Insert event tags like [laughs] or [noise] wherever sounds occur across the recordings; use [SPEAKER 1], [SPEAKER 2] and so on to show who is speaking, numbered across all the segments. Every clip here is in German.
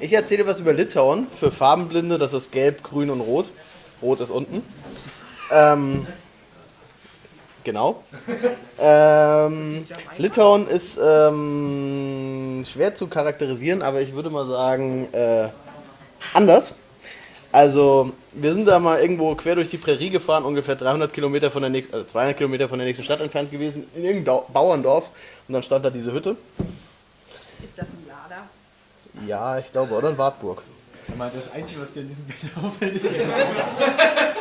[SPEAKER 1] Ich erzähle was über Litauen. Für Farbenblinde, das ist gelb, grün und rot. Rot ist unten. Ähm, genau. Ähm, Litauen ist ähm, schwer zu charakterisieren, aber ich würde mal sagen, äh, anders. Also, wir sind da mal irgendwo quer durch die Prärie gefahren, ungefähr 300 Kilometer von der nächsten, also 200 Kilometer von der nächsten Stadt entfernt gewesen, in irgendeinem Bauerndorf. Und dann stand da diese Hütte.
[SPEAKER 2] Ist das ein Lader?
[SPEAKER 1] Ja, ich glaube, oder in Wartburg.
[SPEAKER 3] Sag mal, das Einzige, was dir in diesem Bild [laughs] auffällt, ist der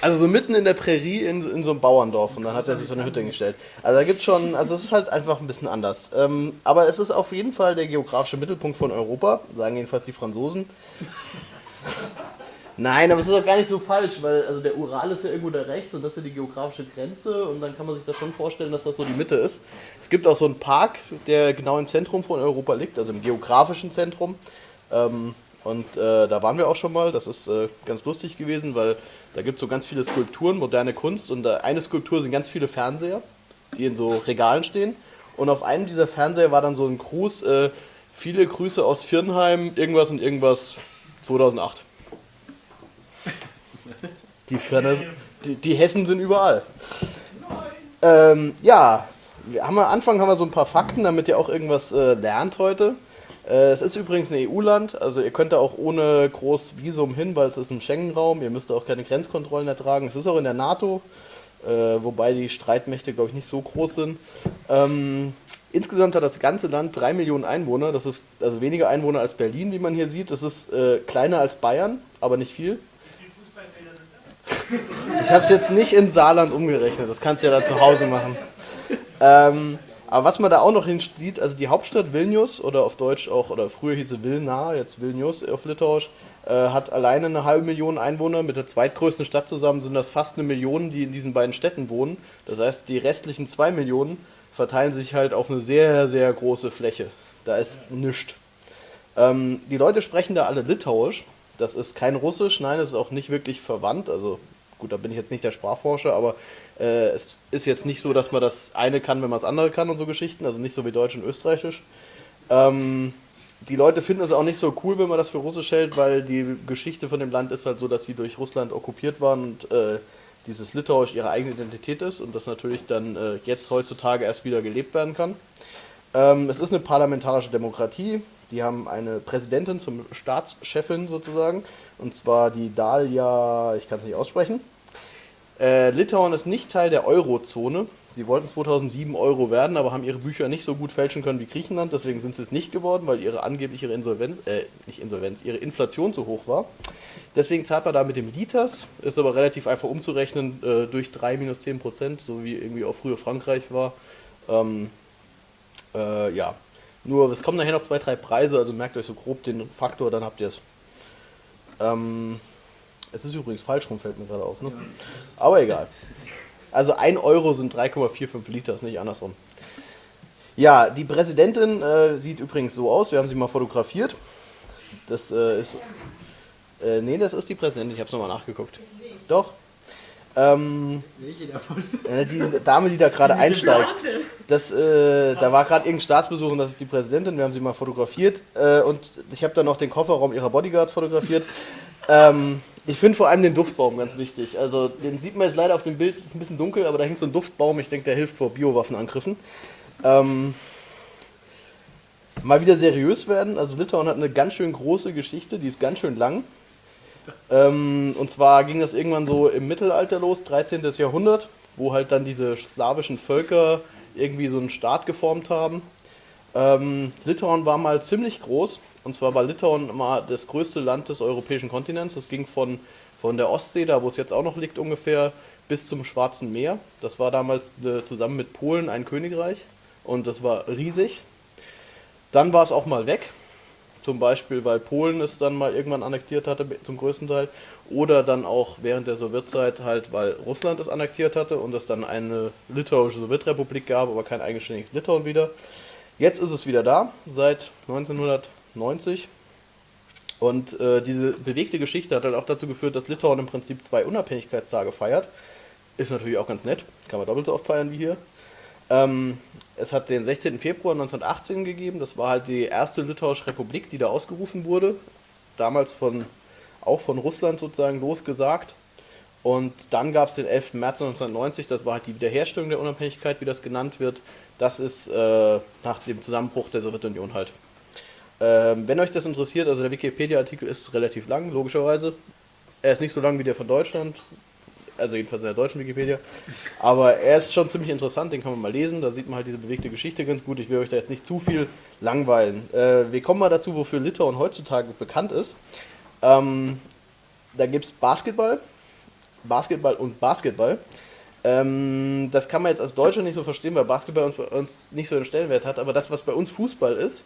[SPEAKER 1] Also so mitten in der Prärie in, in so einem Bauerndorf und dann hat er sich so eine Hütte hingestellt. Also da gibt schon, also es ist halt einfach ein bisschen anders. Ähm, aber es ist auf jeden Fall der geografische Mittelpunkt von Europa, sagen jedenfalls die Franzosen. Nein, aber es ist auch gar nicht so falsch, weil also der Ural ist ja irgendwo da rechts und das ist ja die geografische Grenze und dann kann man sich das schon vorstellen, dass das so die Mitte ist. Es gibt auch so einen Park, der genau im Zentrum von Europa liegt, also im geografischen Zentrum. Ähm, und äh, da waren wir auch schon mal, das ist äh, ganz lustig gewesen, weil da gibt es so ganz viele Skulpturen, moderne Kunst und äh, eine Skulptur sind ganz viele Fernseher, die in so Regalen stehen. Und auf einem dieser Fernseher war dann so ein Gruß, äh, viele Grüße aus Firnheim, irgendwas und irgendwas 2008. Die, Ferner, die, die Hessen sind überall. Ähm, ja, wir haben am Anfang haben wir so ein paar Fakten, damit ihr auch irgendwas äh, lernt heute. Äh, es ist übrigens ein EU-Land, also ihr könnt da auch ohne groß Visum hin, weil es ist ein Schengen-Raum. Ihr müsst auch keine Grenzkontrollen ertragen. Es ist auch in der NATO, äh, wobei die Streitmächte, glaube ich, nicht so groß sind. Ähm, insgesamt hat das ganze Land drei Millionen Einwohner. Das ist also weniger Einwohner als Berlin, wie man hier sieht. Das ist äh, kleiner als Bayern, aber nicht viel. Ich habe es jetzt nicht in Saarland umgerechnet, das kannst du ja dann zu Hause machen. Ähm, aber was man da auch noch hin sieht, also die Hauptstadt Vilnius oder auf Deutsch auch, oder früher hieß sie Vilna, jetzt Vilnius auf Litauisch, äh, hat alleine eine halbe Million Einwohner. Mit der zweitgrößten Stadt zusammen sind das fast eine Million, die in diesen beiden Städten wohnen. Das heißt, die restlichen zwei Millionen verteilen sich halt auf eine sehr, sehr große Fläche. Da ist nichts. Ähm, die Leute sprechen da alle Litauisch. Das ist kein Russisch, nein, es ist auch nicht wirklich verwandt. Also gut, da bin ich jetzt nicht der Sprachforscher, aber äh, es ist jetzt nicht so, dass man das eine kann, wenn man das andere kann und so Geschichten. Also nicht so wie Deutsch und Österreichisch. Ähm, die Leute finden es auch nicht so cool, wenn man das für Russisch hält, weil die Geschichte von dem Land ist halt so, dass sie durch Russland okkupiert waren und äh, dieses Litauisch ihre eigene Identität ist und das natürlich dann äh, jetzt heutzutage erst wieder gelebt werden kann. Ähm, es ist eine parlamentarische Demokratie. Die haben eine Präsidentin zum Staatschefin sozusagen, und zwar die Dalia, ich kann es nicht aussprechen. Äh, Litauen ist nicht Teil der Eurozone. Sie wollten 2007 Euro werden, aber haben ihre Bücher nicht so gut fälschen können wie Griechenland. Deswegen sind sie es nicht geworden, weil ihre angebliche Insolvenz, äh, nicht Insolvenz, ihre Inflation zu hoch war. Deswegen zahlt man da mit dem Litas, ist aber relativ einfach umzurechnen äh, durch 3 minus 10 Prozent, so wie irgendwie auch früher Frankreich war. Ähm, äh, ja, nur es kommen nachher noch zwei, drei Preise, also merkt euch so grob den Faktor, dann habt ihr es. Ähm, es ist übrigens falsch rum, fällt mir gerade auf. Ne? Ja. Aber egal. Also 1 Euro sind 3,45 Liter, ist nicht andersrum. Ja, die Präsidentin äh, sieht übrigens so aus. Wir haben sie mal fotografiert. Das äh, ist. Äh, nee, das ist die Präsidentin. Ich habe es nochmal nachgeguckt. Doch. Ähm, Welche davon? Äh, die Dame, die da gerade einsteigt. Das, äh, da war gerade irgendein Staatsbesuch und das ist die Präsidentin. Wir haben sie mal fotografiert. Äh, und ich habe dann noch den Kofferraum ihrer Bodyguards fotografiert. Ähm, ich finde vor allem den Duftbaum ganz wichtig. Also den sieht man jetzt leider auf dem Bild, ist ein bisschen dunkel, aber da hängt so ein Duftbaum. Ich denke, der hilft vor Biowaffenangriffen. Ähm, mal wieder seriös werden. Also Litauen hat eine ganz schön große Geschichte, die ist ganz schön lang. Ähm, und zwar ging das irgendwann so im Mittelalter los, 13. Jahrhundert, wo halt dann diese slawischen Völker irgendwie so einen Staat geformt haben. Ähm, Litauen war mal ziemlich groß, und zwar war Litauen mal das größte Land des europäischen Kontinents. Das ging von, von der Ostsee, da wo es jetzt auch noch liegt ungefähr, bis zum Schwarzen Meer. Das war damals äh, zusammen mit Polen ein Königreich und das war riesig. Dann war es auch mal weg, zum Beispiel weil Polen es dann mal irgendwann annektiert hatte zum größten Teil oder dann auch während der Sowjetzeit halt, weil Russland es annektiert hatte und es dann eine litauische Sowjetrepublik gab, aber kein eigenständiges Litauen wieder. Jetzt ist es wieder da, seit 1990. Und äh, diese bewegte Geschichte hat halt auch dazu geführt, dass Litauen im Prinzip zwei Unabhängigkeitstage feiert. Ist natürlich auch ganz nett, kann man doppelt so oft feiern wie hier. Ähm, es hat den 16. Februar 1918 gegeben. Das war halt die erste litauische Republik, die da ausgerufen wurde. Damals von, auch von Russland sozusagen losgesagt. Und dann gab es den 11. März 1990, das war halt die Wiederherstellung der Unabhängigkeit, wie das genannt wird. Das ist äh, nach dem Zusammenbruch der Sowjetunion halt. Ähm, wenn euch das interessiert, also der Wikipedia-Artikel ist relativ lang, logischerweise. Er ist nicht so lang wie der von Deutschland, also jedenfalls in der deutschen Wikipedia. Aber er ist schon ziemlich interessant, den kann man mal lesen. Da sieht man halt diese bewegte Geschichte ganz gut. Ich will euch da jetzt nicht zu viel langweilen. Äh, wir kommen mal dazu, wofür Litauen heutzutage bekannt ist. Ähm, da gibt es Basketball, Basketball und Basketball. Ähm, das kann man jetzt als Deutscher nicht so verstehen, weil Basketball uns, uns nicht so einen Stellenwert hat. Aber das, was bei uns Fußball ist,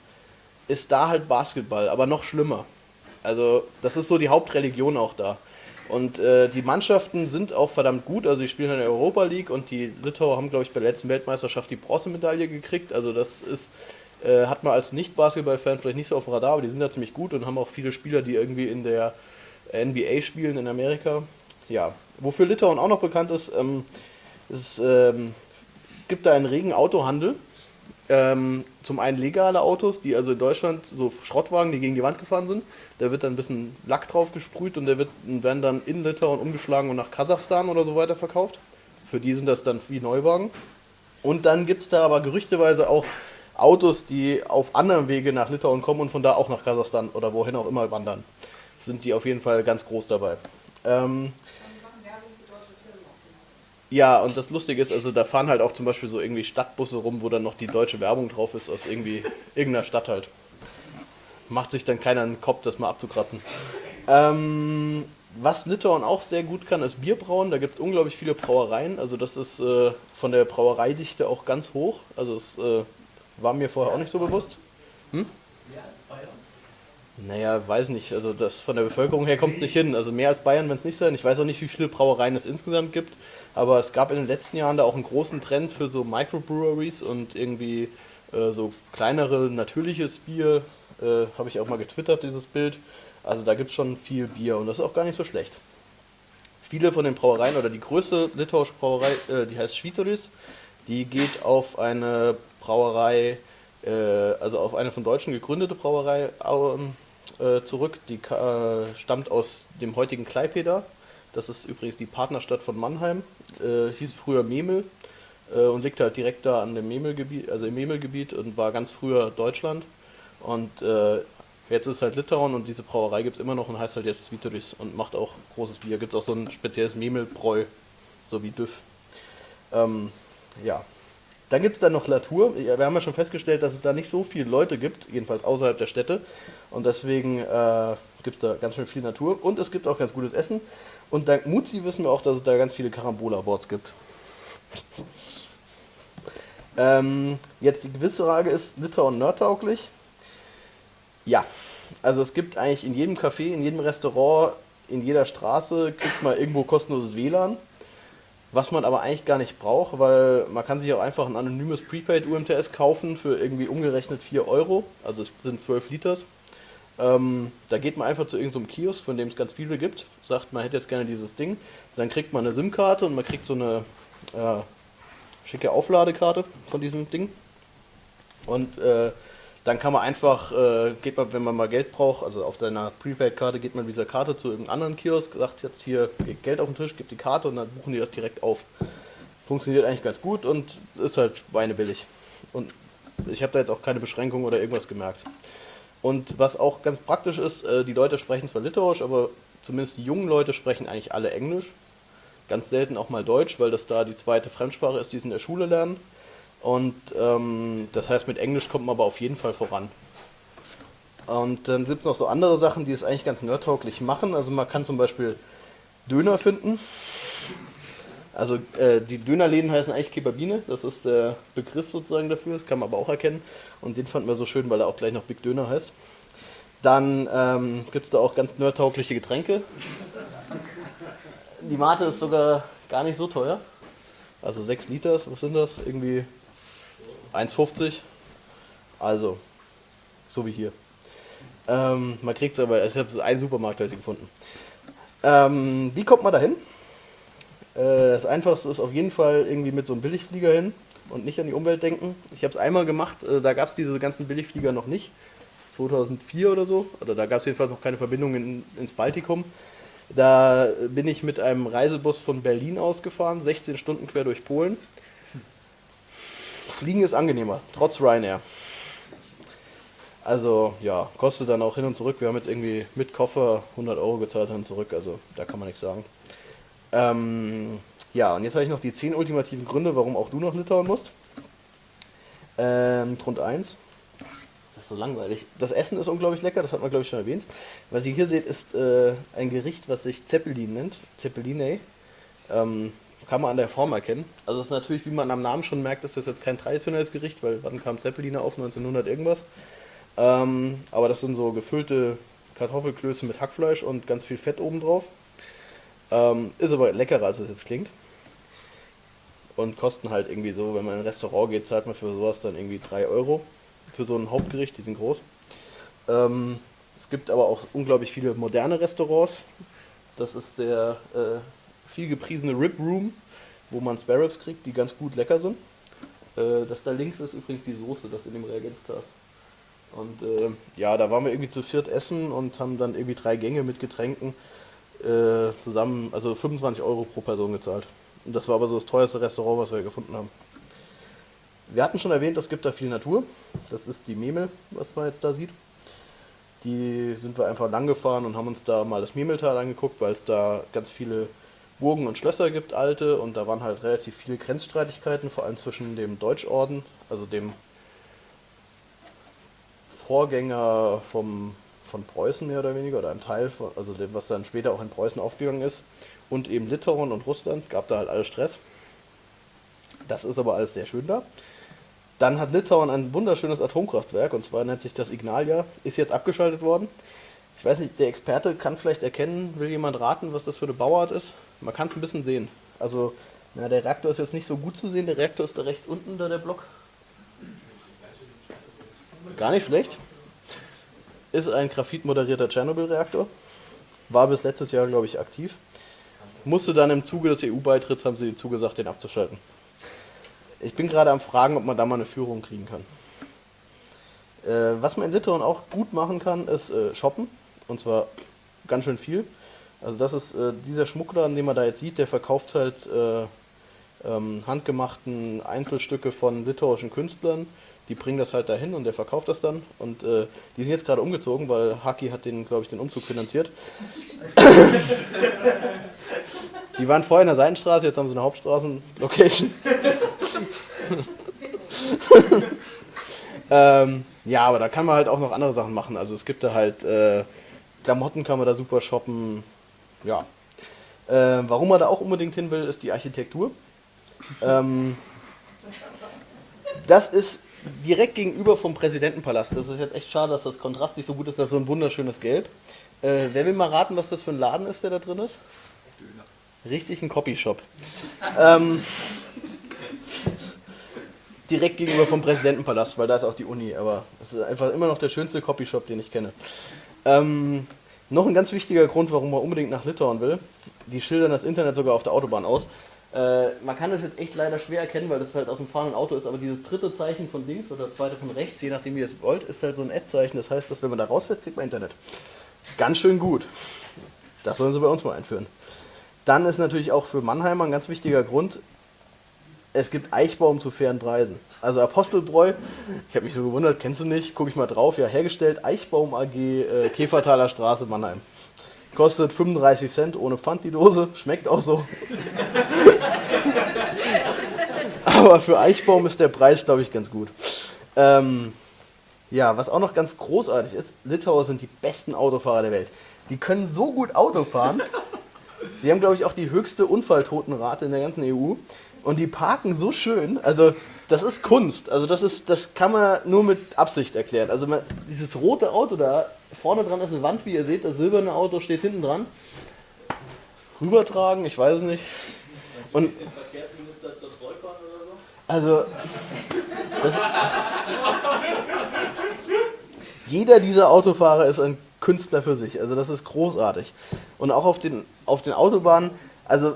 [SPEAKER 1] ist da halt Basketball, aber noch schlimmer. Also das ist so die Hauptreligion auch da. Und äh, die Mannschaften sind auch verdammt gut. Also, sie spielen in der Europa League und die Litauer haben, glaube ich, bei der letzten Weltmeisterschaft die Bronzemedaille gekriegt. Also, das ist, äh, hat man als Nicht-Basketball-Fan vielleicht nicht so auf dem Radar, aber die sind da ziemlich gut und haben auch viele Spieler, die irgendwie in der NBA spielen in Amerika. Ja, wofür Litauen auch noch bekannt ist, ähm, es ähm, gibt da einen regen Autohandel. Ähm, zum einen legale Autos, die also in Deutschland so Schrottwagen, die gegen die Wand gefahren sind. Da wird dann ein bisschen Lack drauf gesprüht und der wird, werden dann in Litauen umgeschlagen und nach Kasachstan oder so weiter verkauft. Für die sind das dann wie Neuwagen. Und dann gibt es da aber gerüchteweise auch Autos, die auf anderem Wege nach Litauen kommen und von da auch nach Kasachstan oder wohin auch immer wandern. Sind die auf jeden Fall ganz groß dabei. Ähm, ja, und das Lustige ist, also da fahren halt auch zum Beispiel so irgendwie Stadtbusse rum, wo dann noch die deutsche Werbung drauf ist aus irgendwie irgendeiner Stadt halt. Macht sich dann keiner einen Kopf, das mal abzukratzen. Ähm, was Litauen auch sehr gut kann, ist Bierbrauen. Da gibt es unglaublich viele Brauereien. Also das ist äh, von der Brauereidichte auch ganz hoch. Also es äh, war mir vorher auch nicht so bewusst. Hm? Mehr als Bayern? Naja, weiß nicht. Also das von der Bevölkerung her kommt es nicht hin. Also mehr als Bayern, wenn es nicht sein. Ich weiß auch nicht, wie viele Brauereien es insgesamt gibt. Aber es gab in den letzten Jahren da auch einen großen Trend für so Microbreweries und irgendwie äh, so kleinere natürliches Bier. Äh, Habe ich auch mal getwittert, dieses Bild. Also da gibt es schon viel Bier und das ist auch gar nicht so schlecht. Viele von den Brauereien oder die größte litauische Brauerei, äh, die heißt Schwitoris, die geht auf eine Brauerei, äh, also auf eine von Deutschen gegründete Brauerei äh, zurück. Die äh, stammt aus dem heutigen Klaipeda. Das ist übrigens die Partnerstadt von Mannheim. Äh, hieß früher Memel äh, und liegt halt direkt da an dem Memelgebiet, also im Memelgebiet und war ganz früher Deutschland. Und äh, jetzt ist halt Litauen und diese Brauerei gibt es immer noch und heißt halt jetzt Svitoris und macht auch großes Bier. Gibt es auch so ein spezielles Memelbräu, so wie Düff. Ähm, ja. Dann gibt es dann noch Latour. Wir haben ja schon festgestellt, dass es da nicht so viele Leute gibt, jedenfalls außerhalb der Städte. Und deswegen äh, gibt es da ganz schön viel Natur. Und es gibt auch ganz gutes Essen. Und dank Muzi wissen wir auch, dass es da ganz viele Carambola-Boards gibt. Ähm, jetzt die gewisse Frage ist, Litauen nerdtauglich? Ja. Also es gibt eigentlich in jedem Café, in jedem Restaurant, in jeder Straße kriegt man irgendwo kostenloses WLAN. Was man aber eigentlich gar nicht braucht, weil man kann sich auch einfach ein anonymes Prepaid UMTS kaufen für irgendwie umgerechnet 4 Euro. Also es sind 12 Liters. Ähm, da geht man einfach zu irgendeinem so Kiosk, von dem es ganz viele gibt, sagt, man hätte jetzt gerne dieses Ding. Dann kriegt man eine SIM-Karte und man kriegt so eine äh, schicke Aufladekarte von diesem Ding. Und äh, dann kann man einfach, äh, geht man, wenn man mal Geld braucht, also auf seiner Prepaid-Karte geht man mit dieser Karte zu irgendeinem anderen Kiosk, sagt jetzt hier Geld auf den Tisch, gibt die Karte und dann buchen die das direkt auf. Funktioniert eigentlich ganz gut und ist halt schweinebillig. Und ich habe da jetzt auch keine Beschränkung oder irgendwas gemerkt. Und was auch ganz praktisch ist, äh, die Leute sprechen zwar Litauisch, aber zumindest die jungen Leute sprechen eigentlich alle Englisch. Ganz selten auch mal Deutsch, weil das da die zweite Fremdsprache ist, die sie in der Schule lernen. Und ähm, das heißt, mit Englisch kommt man aber auf jeden Fall voran. Und dann gibt es noch so andere Sachen, die es eigentlich ganz nerdtauglich machen. Also man kann zum Beispiel Döner finden. Also äh, die Dönerläden heißen eigentlich Kebabine, das ist der Begriff sozusagen dafür, das kann man aber auch erkennen. Und den fanden wir so schön, weil er auch gleich noch Big Döner heißt. Dann ähm, gibt es da auch ganz nerdtaugliche Getränke. Die Mate ist sogar gar nicht so teuer. Also 6 Liter, was sind das? Irgendwie 1,50. Also, so wie hier. Ähm, man kriegt es aber, ich habe einen Supermarkt ich gefunden. Ähm, wie kommt man da hin? Äh, das einfachste ist auf jeden Fall irgendwie mit so einem Billigflieger hin. und nicht an die Umwelt denken. Ich habe es einmal gemacht, äh, da gab es diese ganzen Billigflieger noch nicht. 2004 oder so. Oder da gab es jedenfalls noch keine Verbindung in, ins Baltikum. Da bin ich mit einem Reisebus von Berlin ausgefahren, 16 Stunden quer durch Polen. Fliegen ist angenehmer, trotz Ryanair. Also ja, kostet dann auch hin und zurück. Wir haben jetzt irgendwie mit Koffer 100 Euro gezahlt hin und zurück, also da kann man nichts sagen. Ähm, ja, und jetzt habe ich noch die 10 ultimativen Gründe, warum auch du nach Litauen musst. Ähm, Grund 1. Das ist so langweilig. Das Essen ist unglaublich lecker, das hat man glaube ich schon erwähnt. Was ihr hier seht, ist äh, ein Gericht, was sich Zeppelin nennt. Zeppeline. Ähm, kann man an der Form erkennen. Also es ist natürlich, wie man am Namen schon merkt, ist das jetzt kein traditionelles Gericht, weil wann kam Zeppeline auf? 1900 irgendwas. Ähm, aber das sind so gefüllte Kartoffelklöße mit Hackfleisch und ganz viel Fett obendrauf. Ähm, ist aber leckerer, als es jetzt klingt. Und kosten halt irgendwie so, wenn man in ein Restaurant geht, zahlt man für sowas dann irgendwie 3 Euro. Für so ein Hauptgericht, die sind groß. Ähm, es gibt aber auch unglaublich viele moderne Restaurants. Das ist der äh, viel gepriesene Rib Room, wo man Spare Ribs kriegt, die ganz gut lecker sind. Äh, das da links ist übrigens die Soße, das in dem Reagenzglas. Und äh, ja, da waren wir irgendwie zu viert essen und haben dann irgendwie drei Gänge mit Getränken äh, zusammen, also 25 Euro pro Person gezahlt. Und das war aber so das teuerste Restaurant, was wir gefunden haben. Wir hatten schon erwähnt, es gibt da viel Natur. Das ist die Memel, was man jetzt da sieht. Die sind wir einfach lang gefahren und haben uns da mal das Memeltal angeguckt, weil es da ganz viele Burgen und Schlösser gibt, alte. Und da waren halt relativ viele Grenzstreitigkeiten, vor allem zwischen dem Deutschorden, also dem Vorgänger vom, von Preußen mehr oder weniger, oder ein Teil, von, also dem, was dann später auch in Preußen aufgegangen ist, und eben Litauen und Russland, gab da halt alles Stress. Das ist aber alles sehr schön da. Dann hat Litauen ein wunderschönes Atomkraftwerk, und zwar nennt sich das Ignalia, ist jetzt abgeschaltet worden. Ich weiß nicht, der Experte kann vielleicht erkennen, will jemand raten, was das für eine Bauart ist? Man kann es ein bisschen sehen. Also, na, der Reaktor ist jetzt nicht so gut zu sehen, der Reaktor ist da rechts unten, da der Block. Gar nicht schlecht. Ist ein graphitmoderierter Tschernobyl-Reaktor. War bis letztes Jahr, glaube ich, aktiv. Musste dann im Zuge des EU-Beitritts, haben sie zugesagt, den abzuschalten. Ich bin gerade am Fragen, ob man da mal eine Führung kriegen kann. Äh, was man in Litauen auch gut machen kann, ist äh, shoppen. Und zwar ganz schön viel. Also das ist äh, dieser Schmuckladen, den man da jetzt sieht, der verkauft halt äh, ähm, handgemachten Einzelstücke von litauischen Künstlern die bringen das halt dahin und der verkauft das dann. Und äh, die sind jetzt gerade umgezogen, weil Haki hat den, glaube ich, den Umzug finanziert. [laughs] die waren vorher in der Seitenstraße, jetzt haben sie eine Hauptstraßen-Location. [laughs] ähm, ja, aber da kann man halt auch noch andere Sachen machen. Also es gibt da halt äh, Klamotten kann man da super shoppen. Ja. Äh, warum man da auch unbedingt hin will, ist die Architektur. Ähm, das ist direkt gegenüber vom Präsidentenpalast. Das ist jetzt echt schade, dass das Kontrast nicht so gut ist. Das ist so ein wunderschönes Gelb. Äh, wer will mal raten, was das für ein Laden ist, der da drin ist? Richtig ein Copyshop. ähm, direkt gegenüber vom Präsidentenpalast, weil da ist auch die Uni. Aber es ist einfach immer noch der schönste Copyshop, den ich kenne. Ähm, noch ein ganz wichtiger Grund, warum man unbedingt nach Litauen will. Die schildern das Internet sogar auf der Autobahn aus. Äh, man kann das jetzt echt leider schwer erkennen, weil das halt aus dem fahrenden Auto ist, aber dieses dritte Zeichen von links oder zweite von rechts, je nachdem wie ihr es wollt, ist halt so ein Ad-Zeichen. Das heißt, dass wenn man da rausfährt, kriegt man Internet. Ganz schön gut. Das sollen sie bei uns mal einführen. Dann ist natürlich auch für Mannheimer ein ganz wichtiger Grund, es gibt Eichbaum zu fairen Preisen. Also Apostelbräu, ich habe mich so gewundert, kennst du nicht? Gucke ich mal drauf, ja, hergestellt Eichbaum AG, äh, Käfertaler Straße, Mannheim. Kostet 35 Cent ohne Pfand die Dose, schmeckt auch so. [laughs] Aber für Eichbaum ist der Preis, glaube ich, ganz gut. Ähm, ja, was auch noch ganz großartig ist, Litauer sind die besten Autofahrer der Welt. Die können so gut Auto fahren. Sie haben, glaube ich, auch die höchste Unfalltotenrate in der ganzen EU. Und die parken so schön. Also, das ist Kunst. Also, das, ist, das kann man nur mit Absicht erklären. Also, man, dieses rote Auto da, vorne dran ist eine Wand, wie ihr seht. Das silberne Auto steht hinten dran. Rübertragen, ich weiß es nicht. Und, Verkehrsminister zur Trollbahn oder so? Also, das, jeder dieser Autofahrer ist ein Künstler für sich. Also, das ist großartig. Und auch auf den, auf den Autobahnen, also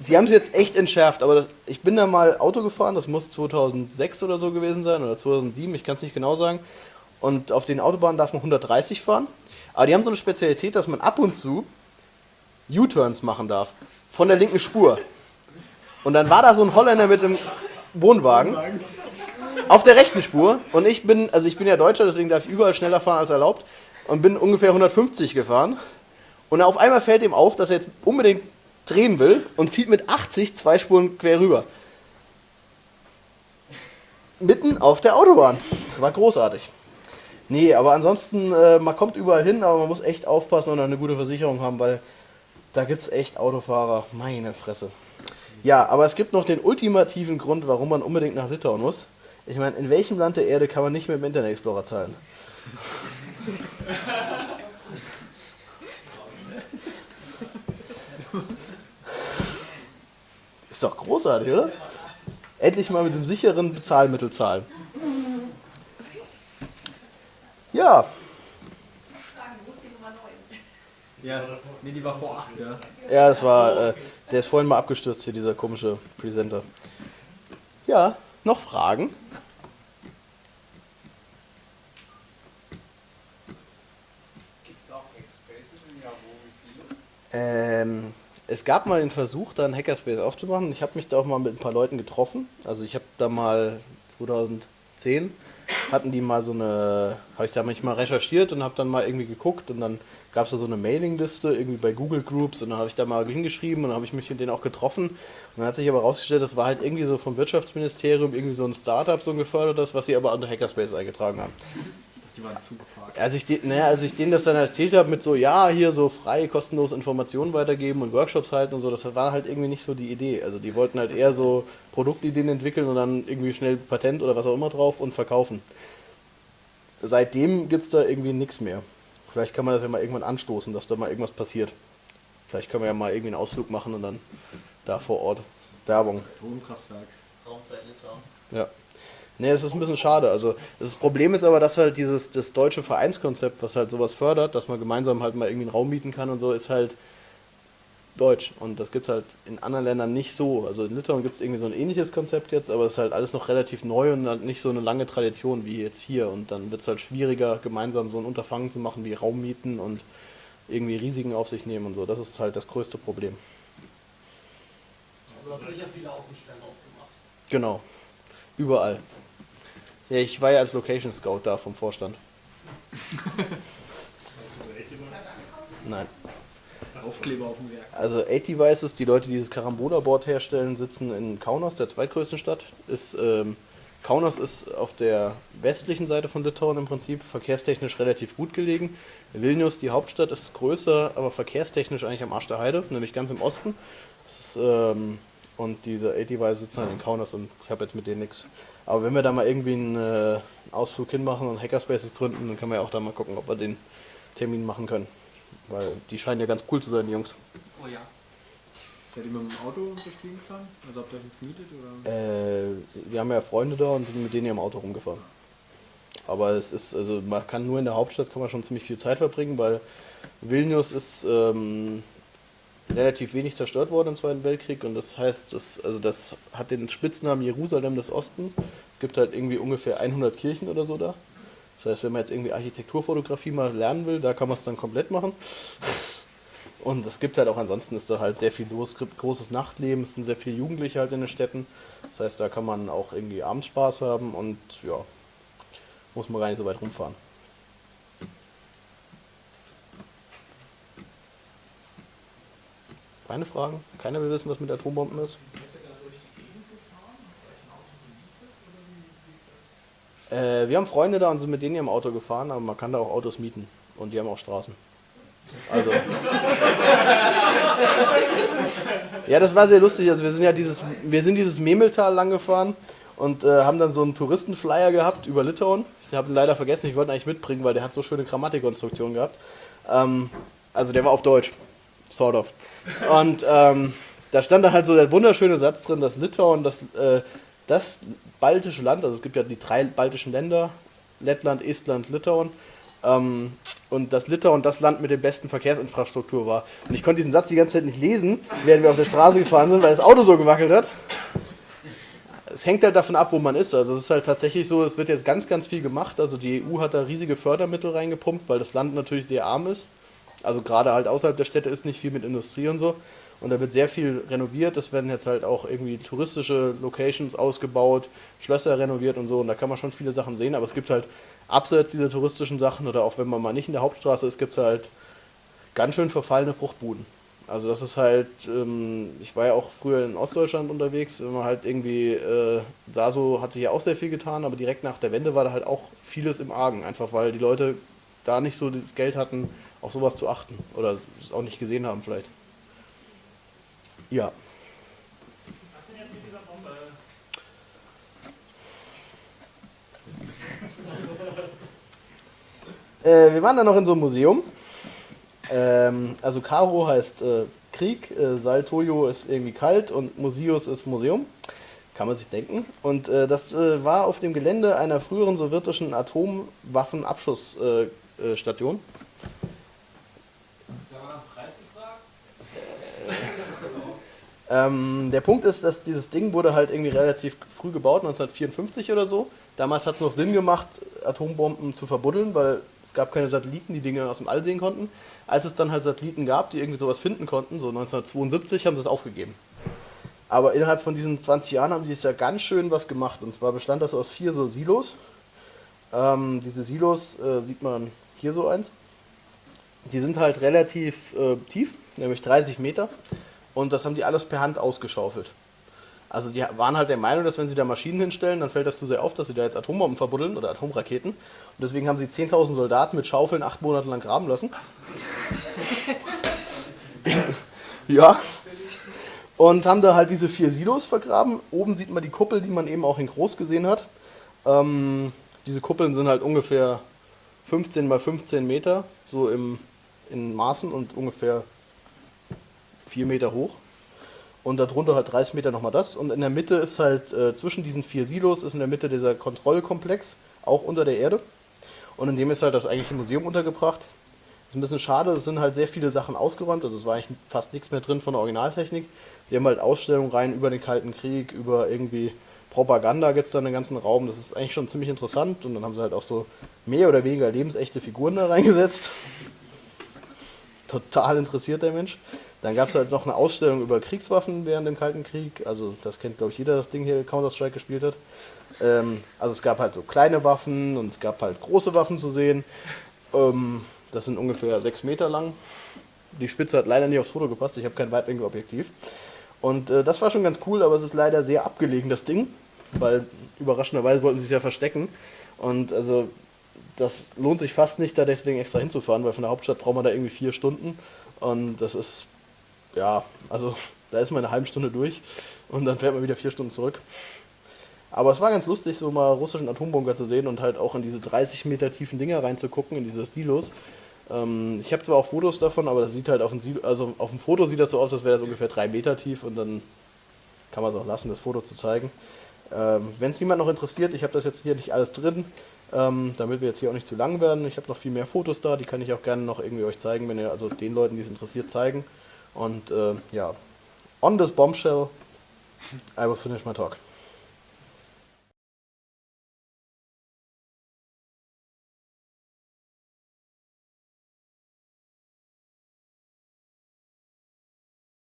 [SPEAKER 1] Sie haben es jetzt echt entschärft, aber das, ich bin da mal Auto gefahren, das muss 2006 oder so gewesen sein oder 2007, ich kann es nicht genau sagen. Und auf den Autobahnen darf man 130 fahren. Aber die haben so eine Spezialität, dass man ab und zu U-Turns machen darf. Von der linken Spur. Und dann war da so ein Holländer mit dem Wohnwagen auf der rechten Spur. Und ich bin, also ich bin ja Deutscher, deswegen darf ich überall schneller fahren als erlaubt. Und bin ungefähr 150 gefahren. Und auf einmal fällt ihm auf, dass er jetzt unbedingt drehen will und zieht mit 80 zwei Spuren quer rüber. Mitten auf der Autobahn. Das war großartig. Nee, aber ansonsten, äh, man kommt überall hin, aber man muss echt aufpassen und eine gute Versicherung haben, weil da gibt es echt Autofahrer. Meine Fresse. Ja, aber es gibt noch den ultimativen Grund, warum man unbedingt nach Litauen muss. Ich meine, in welchem Land der Erde kann man nicht mit dem Internet Explorer zahlen? Ist doch großartig, oder? Endlich mal mit dem sicheren Bezahlmittel zahlen. Ja,
[SPEAKER 3] Ja, nee, die war vor 8, ja.
[SPEAKER 1] ja, das war, äh, der ist vorhin mal abgestürzt hier, dieser komische Presenter. Ja, noch Fragen?
[SPEAKER 4] Gibt es auch Hackspaces im Jahr, wo wie viele?
[SPEAKER 1] Ähm, es gab mal den Versuch, da einen Hackerspace aufzumachen. Ich habe mich da auch mal mit ein paar Leuten getroffen. Also ich habe da mal 2010 hatten die mal so eine, habe ich da manchmal recherchiert und habe dann mal irgendwie geguckt und dann gab es da so eine Mailingliste irgendwie bei Google Groups und dann habe ich da mal hingeschrieben und dann habe ich mich mit denen auch getroffen und dann hat sich aber rausgestellt, das war halt irgendwie so vom Wirtschaftsministerium irgendwie so ein Startup so gefördertes, was sie aber unter Hackerspace eingetragen haben.
[SPEAKER 3] Die waren zugeparkt.
[SPEAKER 1] Als ich, de, naja, als ich denen das dann erzählt habe mit so, ja, hier so frei, kostenlos Informationen weitergeben und Workshops halten und so, das war halt irgendwie nicht so die Idee. Also die wollten halt eher so Produktideen entwickeln und dann irgendwie schnell Patent oder was auch immer drauf und verkaufen. Seitdem gibt es da irgendwie nichts mehr. Vielleicht kann man das ja mal irgendwann anstoßen, dass da mal irgendwas passiert. Vielleicht können wir ja mal irgendwie einen Ausflug machen und dann da vor Ort Werbung.
[SPEAKER 3] Atomkraftwerk.
[SPEAKER 4] Raumzeit Litauen.
[SPEAKER 1] Ja. Nee, das ist ein bisschen schade. Also das Problem ist aber, dass halt dieses das deutsche Vereinskonzept, was halt sowas fördert, dass man gemeinsam halt mal irgendwie einen Raum mieten kann und so, ist halt deutsch. Und das gibt es halt in anderen Ländern nicht so. Also in Litauen gibt es irgendwie so ein ähnliches Konzept jetzt, aber es ist halt alles noch relativ neu und halt nicht so eine lange Tradition wie jetzt hier. Und dann wird es halt schwieriger, gemeinsam so ein Unterfangen zu machen wie Raum mieten und irgendwie Risiken auf sich nehmen und so. Das ist halt das größte Problem.
[SPEAKER 4] Also du hast sicher viele Außenstellen aufgemacht.
[SPEAKER 1] Genau. Überall. Ja, ich war ja als Location Scout da vom Vorstand. [laughs] Nein.
[SPEAKER 3] Aufkleber auf dem Werk.
[SPEAKER 1] Also 8 Devices, die Leute, die dieses Carambola-Board herstellen, sitzen in Kaunas, der zweitgrößten Stadt. Ist, ähm, Kaunas ist auf der westlichen Seite von Litauen im Prinzip verkehrstechnisch relativ gut gelegen. Vilnius, die Hauptstadt, ist größer, aber verkehrstechnisch eigentlich am Arsch der Heide, nämlich ganz im Osten. Das ist, ähm, und diese 8 Devices sitzen halt in Kaunas und ich habe jetzt mit denen nichts. Aber wenn wir da mal irgendwie einen äh, Ausflug hinmachen und Hackerspaces gründen, dann können wir ja auch da mal gucken, ob wir den Termin machen können. Weil die scheinen ja ganz cool zu sein, die Jungs.
[SPEAKER 4] Oh ja.
[SPEAKER 3] Seid ihr mit dem Auto Gegend gefahren? Also habt ihr euch ins gemietet oder?
[SPEAKER 1] Äh, wir haben ja Freunde da und sind mit denen ja im Auto rumgefahren. Aber es ist, also man kann nur in der Hauptstadt kann man schon ziemlich viel Zeit verbringen, weil Vilnius ist ähm, relativ wenig zerstört worden im Zweiten Weltkrieg und das heißt, das, also das hat den Spitznamen Jerusalem des Ostens. Es gibt halt irgendwie ungefähr 100 Kirchen oder so da. Das heißt, wenn man jetzt irgendwie Architekturfotografie mal lernen will, da kann man es dann komplett machen. Und es gibt halt auch ansonsten ist da halt sehr viel los, großes Nachtleben, es sind sehr viele Jugendliche halt in den Städten. Das heißt, da kann man auch irgendwie abends Spaß haben und ja, muss man gar nicht so weit rumfahren. Keine Fragen? Keiner will wissen, was mit Atombomben ist? Äh, wir haben Freunde da und sind mit denen im Auto gefahren, aber man kann da auch Autos mieten. Und die haben auch Straßen. Also. [laughs] ja, das war sehr lustig. Also wir sind ja dieses, wir sind dieses Memeltal lang gefahren und äh, haben dann so einen Touristenflyer gehabt über Litauen. Ich habe ihn leider vergessen, ich wollte ihn eigentlich mitbringen, weil der hat so schöne Grammatikkonstruktionen gehabt. Ähm, also der war auf Deutsch. Sort of. Und ähm, da stand da halt so der wunderschöne Satz drin, dass Litauen das, äh, das baltische Land, also es gibt ja die drei baltischen Länder, Lettland, Estland, Litauen, ähm, und dass Litauen das Land mit der besten Verkehrsinfrastruktur war. Und ich konnte diesen Satz die ganze Zeit nicht lesen, während wir auf der Straße gefahren sind, weil das Auto so gewackelt hat. Es hängt halt davon ab, wo man ist. Also es ist halt tatsächlich so, es wird jetzt ganz, ganz viel gemacht. Also die EU hat da riesige Fördermittel reingepumpt, weil das Land natürlich sehr arm ist. Also gerade halt außerhalb der Städte ist nicht viel mit Industrie und so. Und da wird sehr viel renoviert. Es werden jetzt halt auch irgendwie touristische Locations ausgebaut, Schlösser renoviert und so. Und da kann man schon viele Sachen sehen. Aber es gibt halt abseits dieser touristischen Sachen oder auch wenn man mal nicht in der Hauptstraße ist, gibt es halt ganz schön verfallene Fruchtbuden. Also das ist halt, ähm, ich war ja auch früher in Ostdeutschland unterwegs, wenn man halt irgendwie, äh, da so hat sich ja auch sehr viel getan, aber direkt nach der Wende war da halt auch vieles im Argen, einfach weil die Leute da nicht so das Geld hatten, auf sowas zu achten oder es auch nicht gesehen haben vielleicht. Ja.
[SPEAKER 5] Was denn jetzt mit dieser Bombe?
[SPEAKER 1] Äh, wir waren dann noch in so einem Museum. Ähm, also Karo heißt äh, Krieg, äh, Saltoyo ist irgendwie kalt und Museus ist Museum. Kann man sich denken. Und äh, das äh, war auf dem Gelände einer früheren sowjetischen Atomwaffenabschussstation. Äh, Station. Ähm, der Punkt ist, dass dieses Ding wurde halt irgendwie relativ früh gebaut, 1954 oder so. Damals hat es noch Sinn gemacht, Atombomben zu verbuddeln, weil es gab keine Satelliten, die Dinge aus dem All sehen konnten. Als es dann halt Satelliten gab, die irgendwie sowas finden konnten, so 1972, haben sie es aufgegeben. Aber innerhalb von diesen 20 Jahren haben die jetzt ja ganz schön was gemacht. Und zwar bestand das aus vier so Silos. Ähm, diese Silos äh, sieht man hier so eins. Die sind halt relativ äh, tief, nämlich 30 Meter. Und das haben die alles per Hand ausgeschaufelt. Also die waren halt der Meinung, dass wenn sie da Maschinen hinstellen, dann fällt das zu sehr auf, dass sie da jetzt Atombomben verbuddeln oder Atomraketen. Und deswegen haben sie 10.000 Soldaten mit Schaufeln acht Monate lang graben lassen. [laughs] ja. Und haben da halt diese vier Silos vergraben. Oben sieht man die Kuppel, die man eben auch in groß gesehen hat. Ähm, diese Kuppeln sind halt ungefähr 15 mal 15 Meter, so im, in Maßen und ungefähr 4 Meter hoch. Und darunter halt 30 Meter nochmal das. Und in der Mitte ist halt, äh, zwischen diesen vier Silos ist in der Mitte dieser Kontrollkomplex, auch unter der Erde. Und in dem ist halt das eigentliche Museum untergebracht. ist ein bisschen schade, es sind halt sehr viele Sachen ausgeräumt, also es war eigentlich fast nichts mehr drin von der Originaltechnik. Sie haben halt Ausstellungen rein über den Kalten Krieg, über irgendwie Propaganda gibt es da in den ganzen Raum. Das ist eigentlich schon ziemlich interessant. Und dann haben sie halt auch so mehr oder weniger lebensechte Figuren da reingesetzt. [laughs] Total interessiert der Mensch. Dann gab es halt noch eine Ausstellung über Kriegswaffen während dem Kalten Krieg. Also das kennt, glaube ich, jeder, das Ding hier Counter-Strike gespielt hat. Ähm, also es gab halt so kleine Waffen und es gab halt große Waffen zu sehen. Ähm, das sind ungefähr sechs Meter lang. Die Spitze hat leider nicht aufs Foto gepasst. Ich habe kein Weitwinkelobjektiv. Und äh, das war schon ganz cool, aber es ist leider sehr abgelegen, das Ding. Weil überraschenderweise wollten sie es ja verstecken. Und also das lohnt sich fast nicht, da deswegen extra hinzufahren, weil von der Hauptstadt braucht man da irgendwie vier Stunden. Und das ist ja, also [laughs] da ist man eine halbe Stunde durch und dann fährt man wieder vier Stunden zurück. Aber es war ganz lustig, so mal russischen Atombunker zu sehen und halt auch in diese 30 Meter tiefen Dinger reinzugucken, in diese Stilos. Ähm, ich habe zwar auch Fotos davon, aber das sieht halt auf dem, Silo, also auf dem Foto sieht das so aus, als wäre das ungefähr drei Meter tief und dann kann man es auch lassen, das Foto zu zeigen. Ähm, Wenn es niemand noch interessiert, ich habe das jetzt hier nicht alles drin, ähm, damit wir jetzt hier auch nicht zu lang werden. Ich habe noch viel mehr Fotos da, die kann ich auch gerne noch irgendwie euch zeigen, wenn ihr also den Leuten, die es interessiert, zeigen. Und äh, ja, on this bombshell, I will finish my talk.